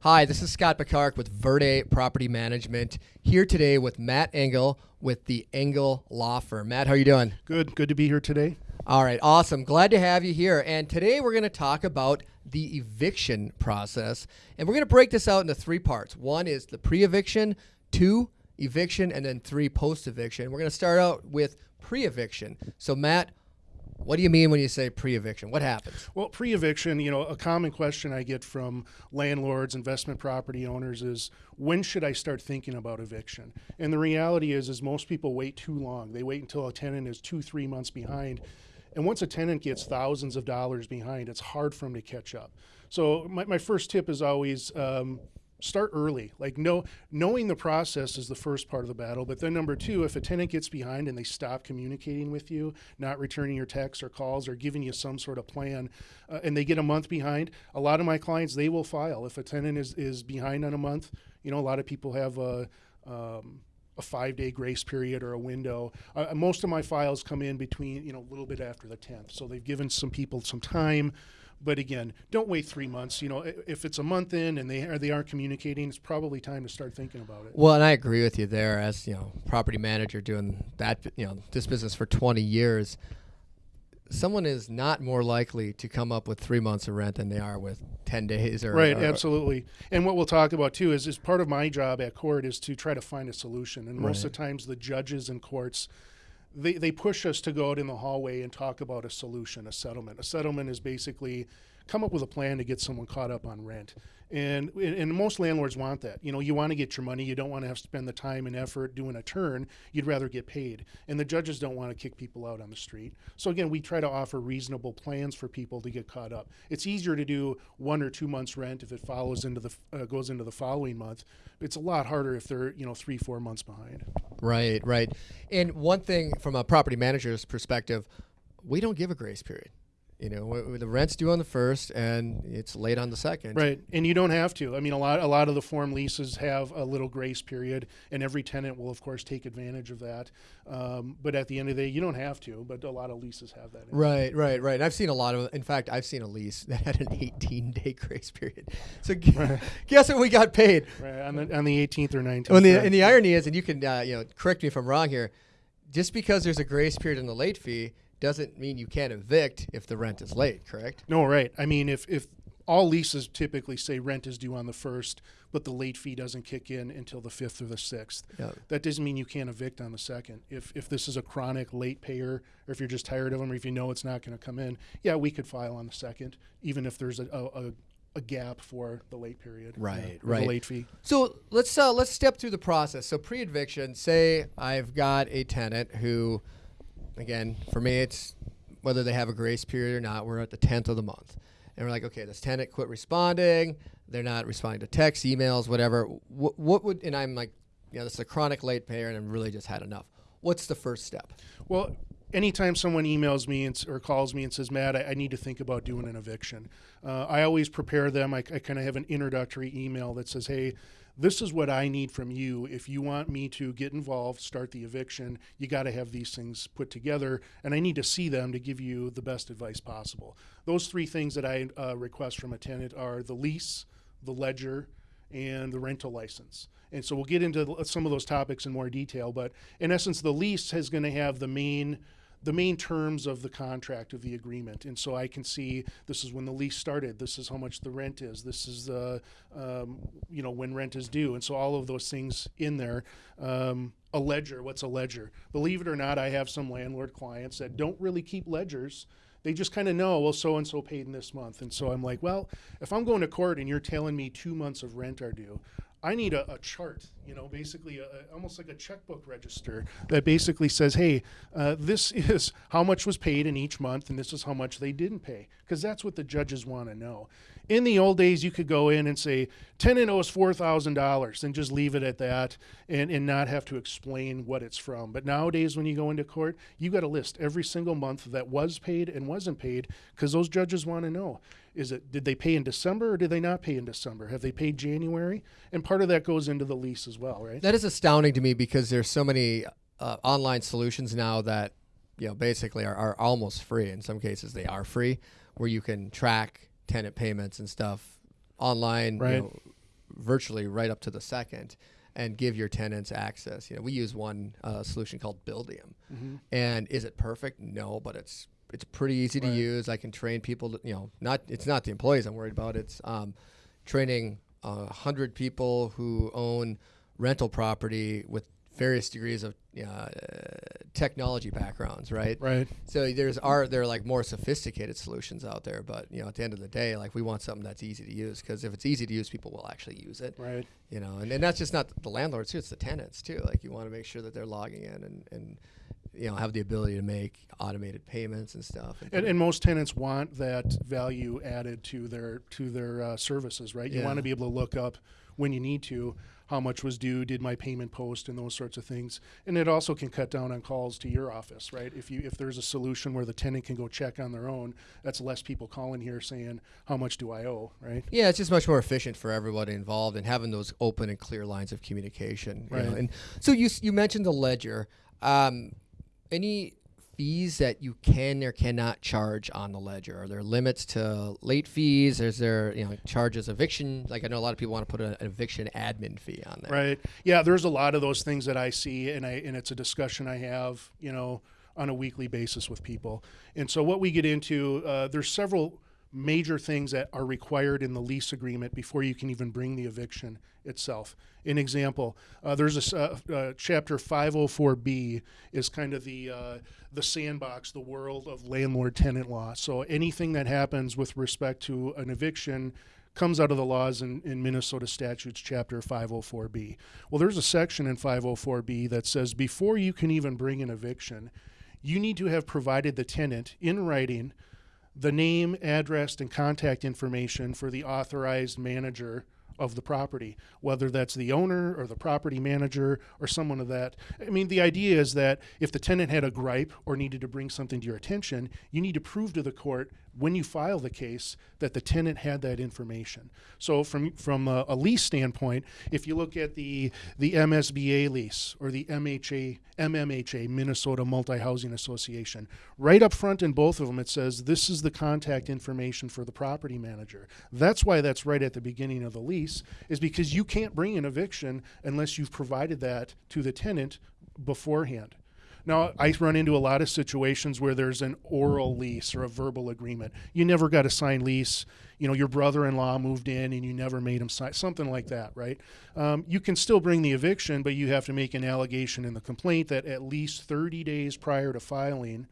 Hi, this is Scott Picard with Verde Property Management here today with Matt Engel with the Engel Law Firm. Matt, how are you doing? Good. Good to be here today. All right, awesome. Glad to have you here. And today we're going to talk about the eviction process. And we're going to break this out into three parts. One is the pre eviction, two, eviction, and then three, post eviction. We're going to start out with pre eviction. So, Matt, what do you mean when you say pre-eviction? What happens? Well, pre-eviction, you know, a common question I get from landlords, investment property owners is when should I start thinking about eviction? And the reality is is most people wait too long. They wait until a tenant is 2-3 months behind. And once a tenant gets thousands of dollars behind, it's hard for them to catch up. So my, my first tip is always um, start early. Like know knowing the process is the first part of the battle. But then number two, if a tenant gets behind and they stop communicating with you, not returning your texts or calls or giving you some sort of plan, uh, and they get a month behind, a lot of my clients they will file. If a tenant is is behind on a month, you know a lot of people have a um, a five day grace period or a window. Uh, most of my files come in between, you know, a little bit after the 10th. So they've given some people some time but again, don't wait three months. You know, if it's a month in and they are they aren't communicating, it's probably time to start thinking about it. Well, and I agree with you there. As you know, property manager doing that, you know, this business for 20 years, someone is not more likely to come up with three months of rent than they are with 10 days or right or, absolutely and what we'll talk about too is, is part of my job at court is to try to find a solution and most right. of the times the judges and courts they, they push us to go out in the hallway and talk about a solution, a settlement. A settlement is basically come up with a plan to get someone caught up on rent. And, and most landlords want that. You know, you want to get your money. You don't want to have to spend the time and effort doing a turn. You'd rather get paid. And the judges don't want to kick people out on the street. So again, we try to offer reasonable plans for people to get caught up. It's easier to do one or two months rent if it follows into the uh, goes into the following month. It's a lot harder if they're you know three four months behind. Right, right. And one thing from a property manager's perspective, we don't give a grace period. You know, the rent's due on the first, and it's late on the second. Right, and you don't have to. I mean, a lot, a lot of the form leases have a little grace period, and every tenant will, of course, take advantage of that. Um, but at the end of the day, you don't have to. But a lot of leases have that. Right, right, right. I've seen a lot of. In fact, I've seen a lease that had an 18-day grace period. So right. guess what we got paid? Right on the on the 18th or 19th. Well, the, right. and the irony is, and you can uh, you know correct me if I'm wrong here. Just because there's a grace period in the late fee doesn't mean you can't evict if the rent is late, correct? No, right. I mean, if, if all leases typically say rent is due on the first, but the late fee doesn't kick in until the fifth or the sixth. That doesn't mean you can't evict on the second. If if this is a chronic late payer, or if you're just tired of them, or if you know it's not going to come in, yeah, we could file on the second, even if there's a, a, a gap for the late period. Right, right. The late fee. So let's uh, let's step through the process. So pre-eviction, say I've got a tenant who again, for me, it's whether they have a grace period or not. We're at the 10th of the month. And we're like, okay, this tenant quit responding. They're not responding to texts, emails, whatever. What, what would, and I'm like, you know, this is a chronic late payer and I've really just had enough. What's the first step? Well, anytime someone emails me and, or calls me and says, Matt, I, I need to think about doing an eviction, uh, I always prepare them. I, I kind of have an introductory email that says, hey, this is what I need from you. If you want me to get involved, start the eviction, you got to have these things put together, and I need to see them to give you the best advice possible. Those three things that I uh, request from a tenant are the lease, the ledger, and the rental license. And so we'll get into some of those topics in more detail, but in essence, the lease is going to have the main the main terms of the contract of the agreement. And so I can see this is when the lease started. This is how much the rent is. This is the, um, you know, when rent is due. And so all of those things in there. Um, a ledger, what's a ledger? Believe it or not, I have some landlord clients that don't really keep ledgers they just kind of know, well, so and so paid in this month. And so I'm like, well, if I'm going to court and you're telling me two months of rent are due, I need a, a chart, you know, basically a, almost like a checkbook register that basically says, hey, uh, this is how much was paid in each month, and this is how much they didn't pay, because that's what the judges want to know. In the old days, you could go in and say, tenant owes $4,000 and just leave it at that and, and not have to explain what it's from. But nowadays, when you go into court, you got to list every single month that was paid and wasn't paid because those judges want to know. Is it did they pay in December or did they not pay in December? Have they paid January? And part of that goes into the lease as well, right? That is astounding to me because there's so many uh, online solutions now that you know basically are, are almost free. In some cases, they are free, where you can track tenant payments and stuff online. Right. You know, virtually right up to the second and give your tenants access. You know, we use one uh, solution called Buildium. Mm-hmm. And is it perfect? No, but it's it's pretty easy to use. I can train people. To, you know, not it's not the employees I'm worried about. It's um, training a hundred people who own rental property with various degrees of uh, technology backgrounds, right? Right. So there's are there are like more sophisticated solutions out there, but you know at the end of the day, like we want something that's easy to use because if it's easy to use, people will actually use it. Right. You know, and, and that's just not the landlords too; it's the tenants too. Like you want to make sure that they're logging in and and you know have the ability to make automated payments and stuff. And, and most tenants want that value added to their to their uh, services, right? You Yeah. want to be able to look up when you need to how much was due, did my payment post, and those sorts of things. And it also can cut down on calls to your office, right? If you if there's a solution where the tenant can go check on their own, that's less people calling here saying how much do I owe, right? Yeah, it's just much more efficient for everybody involved and having those open and clear lines of communication. you know. Right. And so you you mentioned the ledger. Um, any fees that you can or cannot charge on the ledger? Are there limits to late fees? Is there you know charges eviction? Like I know a lot of people want to put an eviction admin fee on there. Right. Yeah, there's a lot of those things that I see, and I and it's a discussion I have, you know, on a weekly basis with people. And so what we get into, uh, there's several major things that are required in the lease agreement before you can even bring the eviction itself. An example, uh, there's a uh, uh, chapter 504B is kind of the uh, the sandbox, the world of landlord-tenant law. So anything that happens with respect to an eviction comes out of the laws in, in Minnesota statutes, chapter 504B. Well, there's a section in 504B that says before you can even bring an eviction, you need to have provided the tenant in writing the name, address, and contact information for the authorized manager of the property, whether that's the owner or the property manager or someone of that. I mean, the idea is that if the tenant had a gripe or needed to bring something to your attention, you need to prove to the court when you file the case that the tenant had that information. So, from from a, a lease standpoint, if you look at the the MSBA lease or the MHA MMHA Minnesota Multi Housing Association, right up front in both of them it says this is the contact information for the property manager. That's why that's right at the beginning of the lease is because you can't bring an eviction unless you've provided that to the tenant beforehand. Now, I run into a lot of situations where there's an oral lease or a verbal agreement. You never got a signed lease. You know, your brother-in-law moved in and you never made him sign something like that, right? Um, you can still bring the eviction, but you have to make an allegation in the complaint that at least 30 days prior to filing,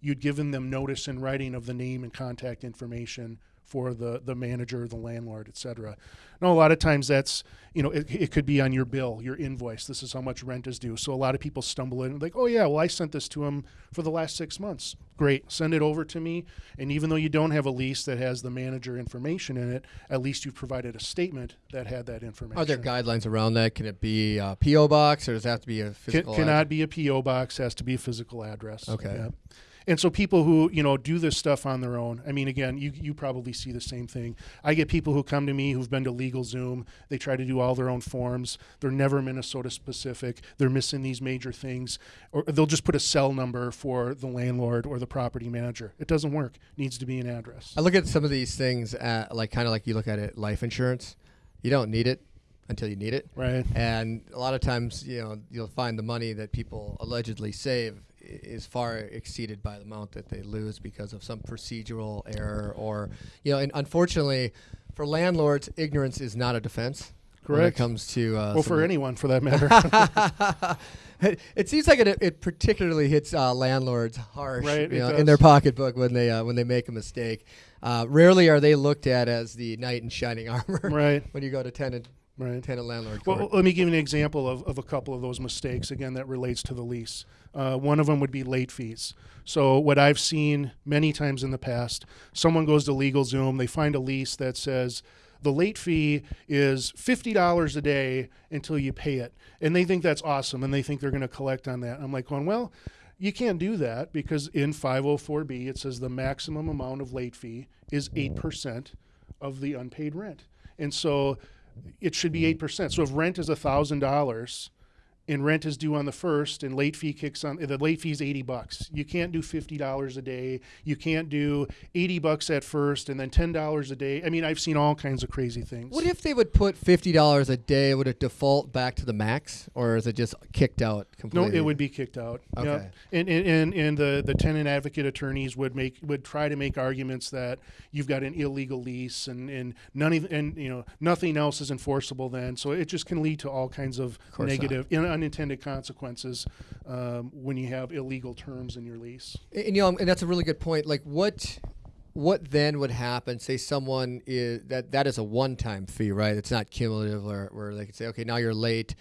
you'd given them notice in writing of the name and contact information for the, the manager, the landlord, et cetera. Now, a lot of times that's, you know, it, it could be on your bill, your invoice. This is how much rent is due. So a lot of people stumble in like, oh, yeah, well, I sent this to him for the last six months. Great. Send it over to me. And even though you don't have a lease that has the manager information in it, at least you've provided a statement that had that information. Are there guidelines around that? Can it be a PO box or does it have to be a Can, physical? cannot be a PO box. Has to be a physical address. Okay. Yeah. And so people who you know do this stuff on their own. I mean, again, you you probably see the same thing. I get people who come to me who've been to LegalZoom. They try to do all their own forms. They're never Minnesota specific. They're missing these major things, or they'll just put a cell number for the landlord or the property manager. It doesn't work. needs to be an address. I look at some of these things at, like kind of like you look at it life insurance. You don't need it until you need it. Right. And a lot of times, you know, you'll find the money that people allegedly save is far exceeded by the amount that they lose because of some procedural error or, you know, and unfortunately, for landlords, ignorance is not a defense. Correct. When it comes to uh, Well, for anyone for that matter. it, it seems like it, it particularly hits uh, landlords harsh Right, you know, in their pocketbook when they uh, when they make a mistake. Uh, rarely are they looked at as the knight in shining armor right. when you go to tenant Right. tenant landlord court. Well, let me give you an example of, of a couple of those mistakes, again, that relates to the lease. Uh, one of them would be late fees. So, what I've seen many times in the past, someone goes to LegalZoom, they find a lease that says the late fee is $50 a day until you pay it. And they think that's awesome and they think they're going to collect on that. I'm like, going, well, you can't do that because in 504B it says the maximum amount of late fee is 8% of the unpaid rent. And so it should be hmm. 8%. So if rent is $1,000 and rent is due on the first and late fee kicks on the late fee is 80 bucks you can't do $50 a day you can't do 80 bucks at first and then $10 a day i mean i've seen all kinds of crazy things What if they would put fifty dollars a day? Would it default back to the max, or is it just kicked out completely no it would be kicked out Yep. Okay. and, and and and the the tenant advocate attorneys would make would try to make arguments that you've got an illegal lease and and none of, and you know nothing else is enforceable then so it just can lead to all kinds of, not. negative unintended consequences um, when you have illegal terms in your lease And, and, you know, and that's a really good point. Like, what, what then would happen? Say someone is that that is a one-time fee, right? It's not cumulative, or where they could say, okay, now you're late,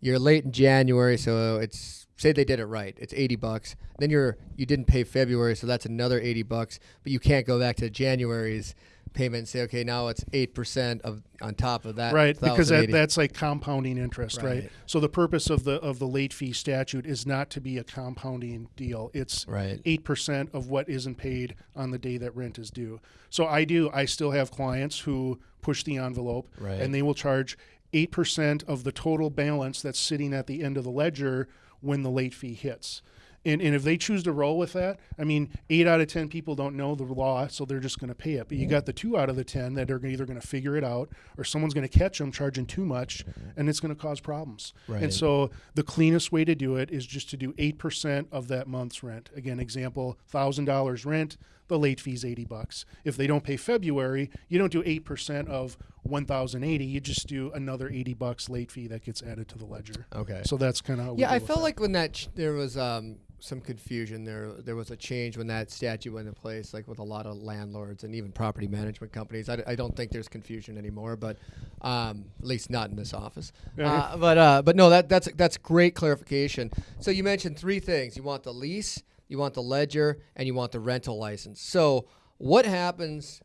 you're late in January, so it's say they did it right, it's eighty bucks. Then you're you didn't pay February, so that's another eighty bucks. But you can't go back to January's payment and say, okay, now it's eight percent of on top of that, right because that, that's like compounding interest right. Right. so the purpose of the of the late fee statute is not to be a compounding deal it's right. 8% of what isn't paid on the day that rent is due. So I do, I still have clients who push the envelope Right. and they will charge 8% of the total balance that's sitting at the end of the ledger when the late fee hits. And, and if they choose to roll with that, I mean, eight out of 10 people don't know the law, so they're just going to pay it. But you got the two out of the 10 that are either going to figure it out or someone's going to catch them charging too much and it's going to cause problems. Right. And so the cleanest way to do it is just to do 8% of that month's rent. Again, example, $1,000 rent, the late fee is 80 bucks. If they don't pay February, you don't do 8% of 1,080, you just do another 80 bucks late fee that gets added to the ledger. Okay. So that's kind of Yeah, I felt like when that ch- there was um, some confusion there. There was a change when that statute went in place, like with a lot of landlords and even property management companies. I, d- I don't think there's confusion anymore, but um, at least not in this office. Uh, but uh, but no, that that's that's great clarification. So you mentioned three things: you want the lease, you want the ledger, and you want the rental license. So what happens?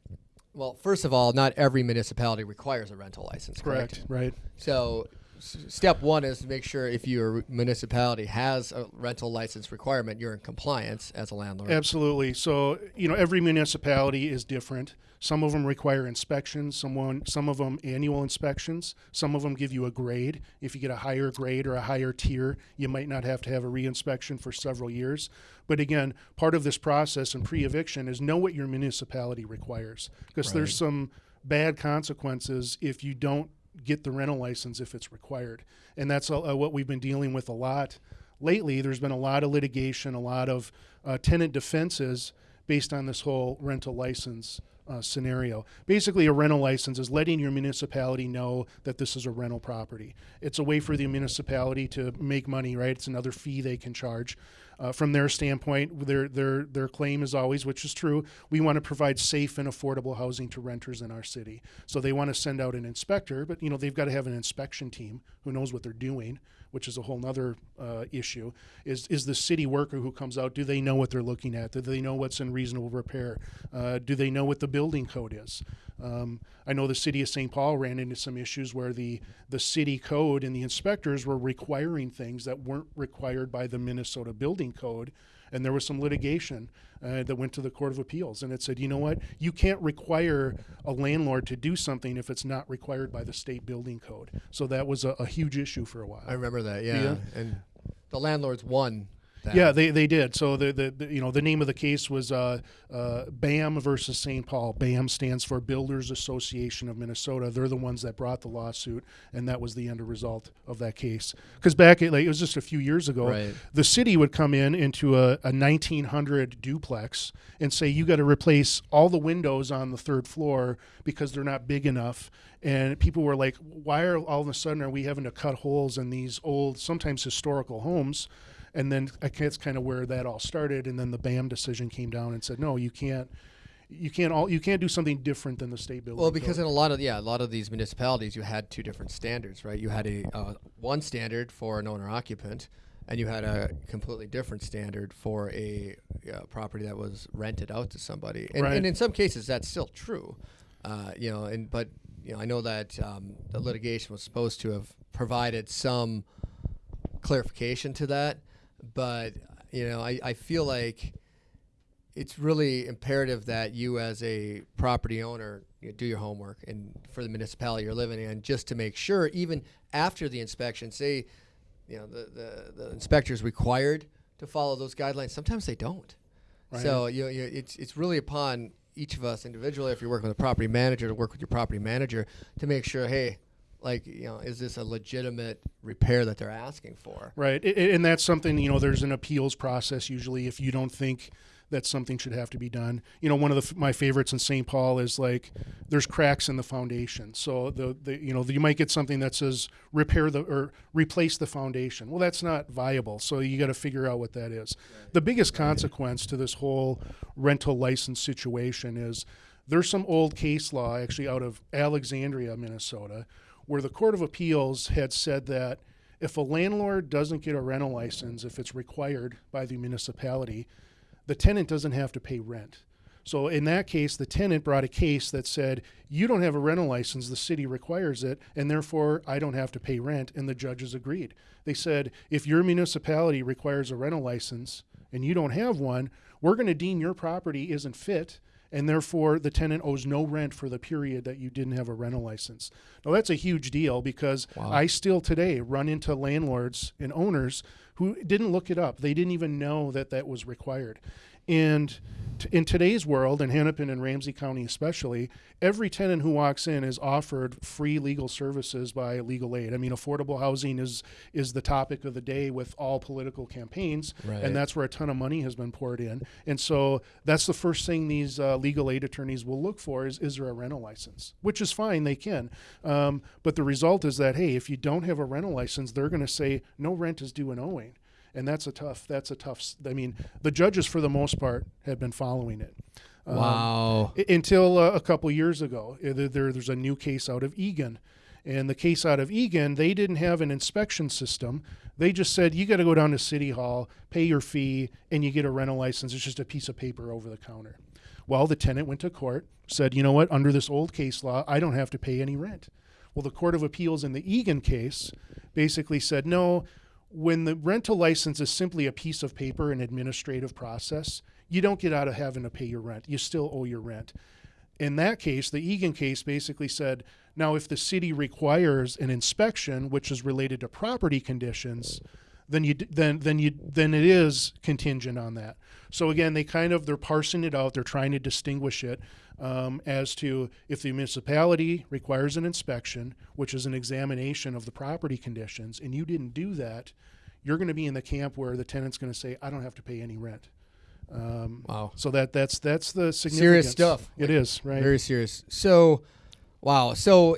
Well, first of all, not every municipality requires a rental license. Correct. correct, right? So, step one is to make sure if your municipality has a rental license requirement, you're in compliance as a landlord. Absolutely. So, you know, every municipality is different. Some of them require inspections, someone, some of them annual inspections. Some of them give you a grade. If you get a higher grade or a higher tier, you might not have to have a reinspection for several years. But again, part of this process and pre eviction is know what your municipality requires because Right. there's some bad consequences if you don't get the rental license if it's required. And that's uh, what we've been dealing with a lot lately. There's been a lot of litigation, a lot of uh, tenant defenses based on this whole rental license uh, scenario. Basically, a rental license is letting your municipality know that this is a rental property. It's a way for the municipality to make money, right? It's another fee they can charge. Uh, from their standpoint, their their their claim is always, which is true, we want to provide safe and affordable housing to renters in our city. So they want to send out an inspector, but you know they've got to have an inspection team who knows what they're doing which is a whole nother uh, issue, is is the city worker who comes out, do they know what they're looking at? Do they know what's in reasonable repair? Uh, do they know what the building code is? Um, I know the city of St. Paul ran into some issues where the, the city code and the inspectors were requiring things that weren't required by the Minnesota building code. And there was some litigation uh, that went to the Court of Appeals. And it said, you know what? You can't require a landlord to do something if it's not required by the state building code. So that was a, a huge issue for a while. I remember that. Yeah. Yeah. And the landlords won. That. Yeah, they, they did. So the, the, the you know the name of the case was uh, uh, BAM versus St. Paul. BAM stands for Builders Association of Minnesota. They're the ones that brought the lawsuit, and that was the end result of that case. Because back at, like it was just a few years ago, Right. the city would come in into a, a 1900 duplex and say you got to replace all the windows on the third floor because they're not big enough. And people were like, why are all of a sudden are we having to cut holes in these old, sometimes historical homes? And then I guess kind of where that all started. And then the BAM decision came down and said, no, you can't, you can't all, you can't do something different than the state building. Well, because code. in a lot of yeah, a lot of these municipalities, you had two different standards, right? You had a uh, one standard for an owner occupant, and you had a completely different standard for a uh, property that was rented out to somebody. And, Right. and in some cases, that's still true, uh, you know. And but you know, I know that um, the litigation was supposed to have provided some clarification to that, but you know, I, I feel like it's really imperative that you as a property owner you know, do your homework and for the municipality you're living in just to make sure even after the inspection say you know the, the the inspector's required to follow those guidelines. Sometimes they don't. right. So you, you it's it's really upon each of us individually, if you're working with a property manager, to work with your property manager to make sure, hey, like you know, is this a legitimate repair that they're asking for? Right, and that's something you know. There's an appeals process usually if you don't think that something should have to be done. You know, one of the, my favorites in St. Paul is like there's cracks in the foundation, so the, the you know you might get something that says repair the or replace the foundation. Well, that's not viable, so you got to figure out what that is. The biggest consequence to this whole rental license situation is there's some old case law actually out of Alexandria, Minnesota, where the Court of Appeals had said that if a landlord doesn't get a rental license, if it's required by the municipality, the tenant doesn't have to pay rent. So in that case, the tenant brought a case that said, you don't have a rental license, the city requires it, and therefore I don't have to pay rent, and the judges agreed. They said, if your municipality requires a rental license and you don't have one, we're going to deem your property isn't fit, and therefore the tenant owes no rent for the period that you didn't have a rental license. Now that's a huge deal because Wow. I still today run into landlords and owners who didn't look it up. They didn't even know that that was required. And t- in today's world, in Hennepin and Ramsey County especially, every tenant who walks in is offered free legal services by legal aid. I mean, affordable housing is is the topic of the day with all political campaigns, Right. and that's where a ton of money has been poured in. And so that's the first thing these uh, legal aid attorneys will look for is is there a rental license, which is fine, they can. Um, but the result is that hey, if you don't have a rental license, they're going to say no rent is due and owing and that's a tough that's a tough s- i mean the judges for the most part have been following it. Um, Wow. until uh, a couple years ago Uh, there- there's a new case out of Eagan and the case out of Eagan they didn't have an inspection system. They just said you got to go down to city hall pay your fee and you get a rental license. It's just a piece of paper over the counter. Well the tenant went to court said you know what? Under this old case law i don't have to pay any rent. Well the court of appeals in the Eagan case basically said no when the rental license is simply a piece of paper, an administrative process, you don't get out of having to pay your rent. You still owe your rent. In that case, the Eagan case basically said, now if the city requires an inspection, which is related to property conditions, then you then then you then it is contingent on that. So again, they kind of they're parsing it out. They're trying to distinguish it um, as to if the municipality requires an inspection, which is an examination of the property conditions, and you didn't do that, you're going to be in the camp where the tenant's going to say, "I don't have to pay any rent." Um, Wow. so that that's that's the. Serious stuff. It is right. Very serious. So, wow. So,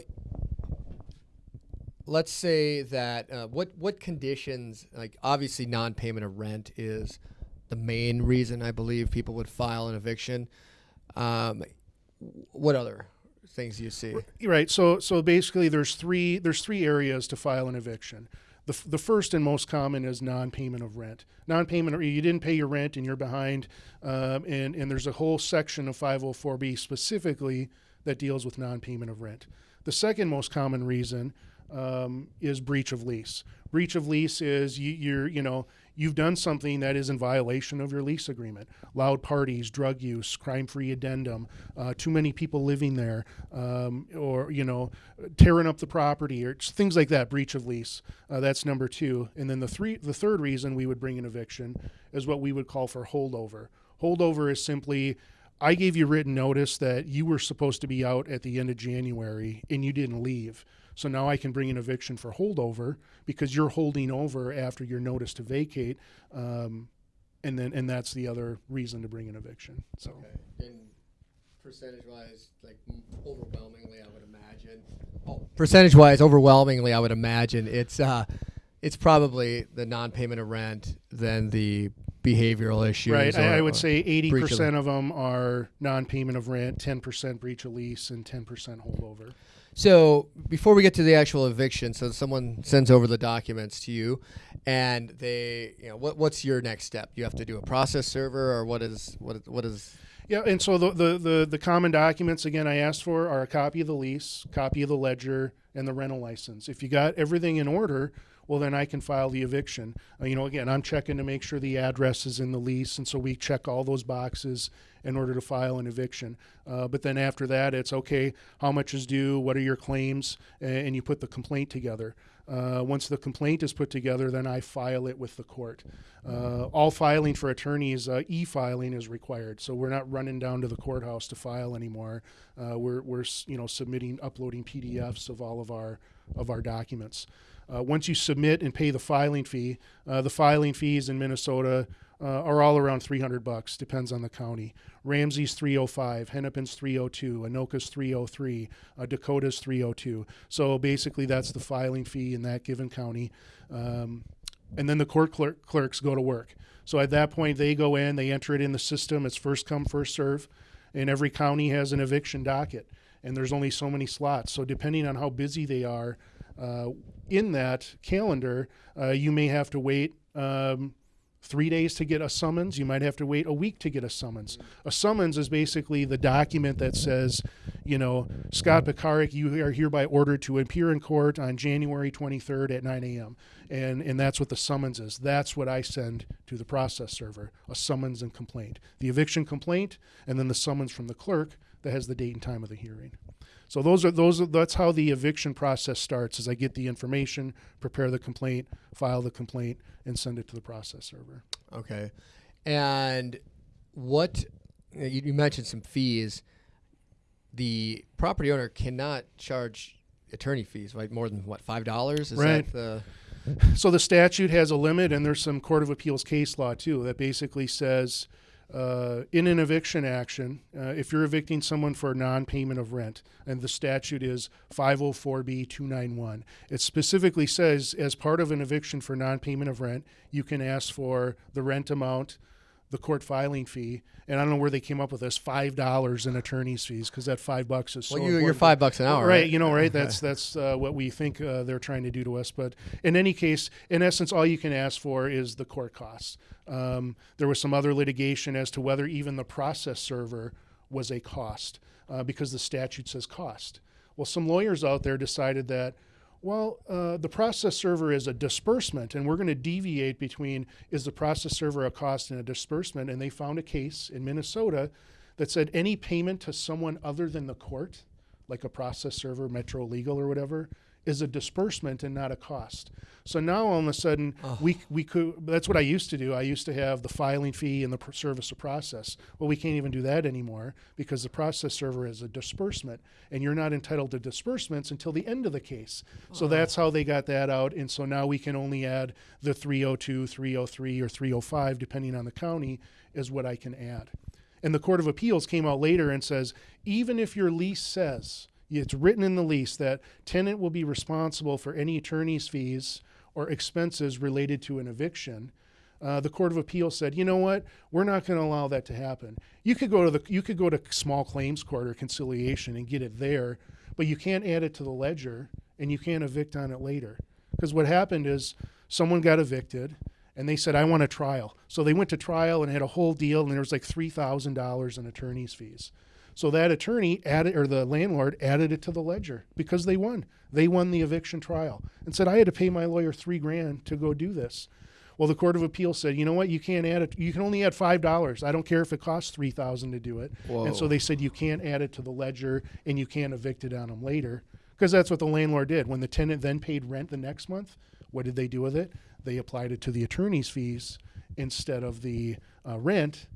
let's say that uh, what what conditions like obviously non-payment of rent is the main reason I believe people would file an eviction. Um, what other things you see? Right. So so basically, there's three there's three areas to file an eviction. The, the first and most common is non-payment of rent. Non-payment, or you didn't pay your rent and you're behind, um, and and there's a whole section of 504b specifically that deals with non-payment of rent. The second most common reason um, is breach of lease. Breach of lease is you, you're you know you've done something that is in violation of your lease agreement. Loud parties, drug use, crime-free addendum, uh, too many people living there, um, or you know, tearing up the property, or things like that. Breach of lease. Uh, that's number two. And then the three, the third reason we would bring an eviction is what we would call for holdover. Holdover is simply. I gave you written notice that you were supposed to be out at the end of January and you didn't leave. So now I can bring an eviction for holdover because you're holding over after your notice to vacate, um, and then and that's the other reason to bring an eviction. So And percentage wise, like overwhelmingly, I would imagine. Oh, percentage wise, overwhelmingly, I would imagine it's uh, it's probably the non-payment of rent, then the behavioral issues. right, or- I, would say eighty breach of- percent of them are non-payment of rent, ten percent breach of lease, and ten percent holdover. So before we get to the actual eviction, so someone sends over the documents to you, and they, you know, what what's your next step? You have to do a process server, or what is what what is? Yeah, and so the, the, the, the common documents again I asked for are a copy of the lease, copy of the ledger, and the rental license. If you got everything in order, well, then I can file the eviction. Uh, you know, again, I'm checking to make sure the address is in the lease, and so we check all those boxes in order to file an eviction. Uh, but then after that, it's okay, how much is due, what are your claims, and you put the complaint together. Uh, once the complaint is put together, then I file it with the court. Uh, all filing for attorneys, uh, e-filing is required, so we're not running down to the courthouse to file anymore. Uh, we're we're you know submitting, uploading PDFs of all of our of our documents. Uh, once you submit and pay the filing fee, uh, the filing fees in Minnesota uh, are all around 300 bucks, depends on the county. Ramsey's 305, Hennepin's 302, Anoka's 303, uh, Dakota's 302. So basically, that's the filing fee in that given county. Um, and then the court clerk, clerks go to work. So at that point, they go in, they enter it in the system. It's first come, first serve, and every county has an eviction docket, and there's only so many slots. So depending on how busy they are uh, in that calendar, uh, you may have to wait. Um, three days to get a summons. You might have to wait a week to get a summons. A summons is basically the document that says, you know, Scott Pekarik, you are hereby ordered to appear in court on January 23rd at 9 a.m. And, and that's what the summons is. That's what I send to the process server a summons and complaint. The eviction complaint, and then the summons from the clerk that has the date and time of the hearing. So those are those. Are, that's how the eviction process starts. Is I get the information, prepare the complaint, file the complaint, and send it to the process server. Okay. And what you, you mentioned some fees. The property owner cannot charge attorney fees, right? More than what five dollars? Is Right. that the So the statute has a limit, and there's some court of appeals case law too that basically says, uh, in an eviction action, uh, if you're evicting someone for non-payment of rent, and the statute is 504b 291, it specifically says as part of an eviction for non-payment of rent, you can ask for the rent amount, the court filing fee, and I don't know where they came up with this five dollars in attorney's fees because that five bucks is so well? You, you're five bucks an hour, right, right? you know, right. That's that's uh, what we think uh, they're trying to do to us. But in any case, in essence, all you can ask for is the court costs. Um, there was some other litigation as to whether even the process server was a cost uh, because the statute says cost. Well, some lawyers out there decided that. Well, uh, the process server is a disbursement, and we're going to deviate between is the process server a cost and a disbursement. And they found a case in Minnesota that said any payment to someone other than the court, like a process server, Metro Legal, or whatever, is a disbursement and not a cost. So now all of a sudden we we could. That's what I used to do. I used to have the filing fee and the pr- service of process. Well, we can't even do that anymore because the process server is a disbursement, and you're not entitled to disbursements until the end of the case. So that's how they got that out, and so now we can only add the 302, 303, or 305, depending on the county, is what I can add. And the Court of Appeals came out later and says even if your lease says it's written in the lease that tenant will be responsible for any attorney's fees or expenses related to an eviction, uh, the Court of Appeals said, you know what, we're not going to allow that to happen. You could go to the you could go to small claims court or conciliation and get it there, but you can't add it to the ledger and you can't evict on it later. Because what happened is someone got evicted and they said, I want a trial. So they went to trial and had a whole deal, and there was like $3,000 in attorney's fees. So that attorney added, or the landlord added it to the ledger because they won. They won the eviction trial and said, I had to pay my lawyer three grand to go do this. Well, the Court of Appeal said, you know what, you can't add it. You can only add five dollars. I don't care if it costs three thousand to do it. And so they said you can't add it to the ledger and you can't evict it on them later because that's what the landlord did. When the tenant then paid rent the next month, what did they do with it? They applied it to the attorney's fees instead of the uh, rent,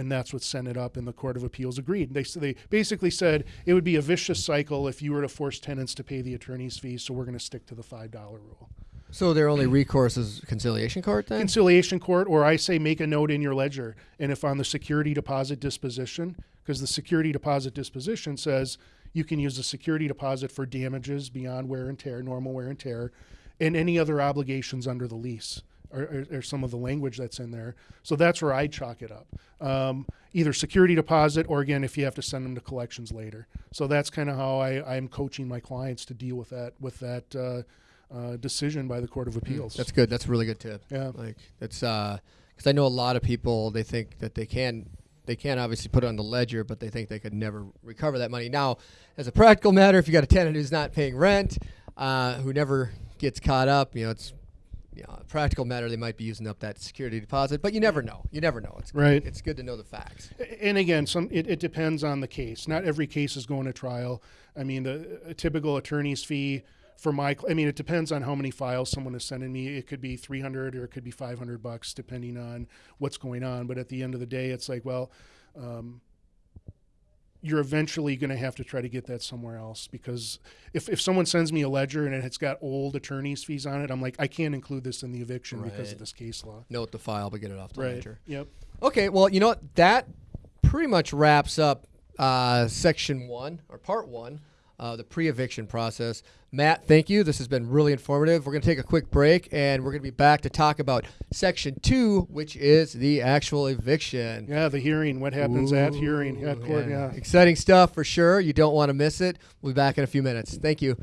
and that's what sent it up. And the Court of Appeals agreed. They they basically said it would be a vicious cycle if you were to force tenants to pay the attorney's fees. So we're going to stick to the five dollar rule. So their only recourse is conciliation court then? conciliation court, or I say make a note in your ledger. And if on the security deposit disposition, because the security deposit disposition says you can use the security deposit for damages beyond wear and tear, normal wear and tear, and any other obligations under the lease. Or, or, or some of the language that's in there. So that's where I chalk it up. Um, either security deposit, or again, if you have to send them to collections later. So that's kind of how I, I'm coaching my clients to deal with that with that uh, uh, decision by the Court of Appeals. That's good. That's a really good tip. Yeah. Like that's uh, because I know a lot of people they think that they can they can obviously put it on the ledger, but they think they could never recover that money. Now, as a practical matter, if you got a tenant who's not paying rent, uh, who never gets caught up, you know, it's you know, practical matter, they might be using up that security deposit, but you never know. You never know. It's Right. It's good to know the facts. And again, some it, it depends on the case. Not every case is going to trial. I mean, the a typical attorney's fee for my, I mean, it depends on how many files someone is sending me. It could be 300 or it could be 500 bucks, depending on what's going on. But at the end of the day, it's like, well, um, you're eventually going to have to try to get that somewhere else because if, if someone sends me a ledger and it's got old attorney's fees on it, I'm like, I can't include this in the eviction because of this case law. Note the file, but get it off the Right. ledger. Yep. Okay, well, you know what? That pretty much wraps up uh, section one or part one, uh, the pre-eviction process. Matt, thank you. This has been really informative. We're going to take a quick break, and we're going to be back to talk about section two, which is the actual eviction. Yeah, the hearing. What happens at hearing at court? Yeah. Exciting stuff for sure. You don't want to miss it. We'll be back in a few minutes. Thank you.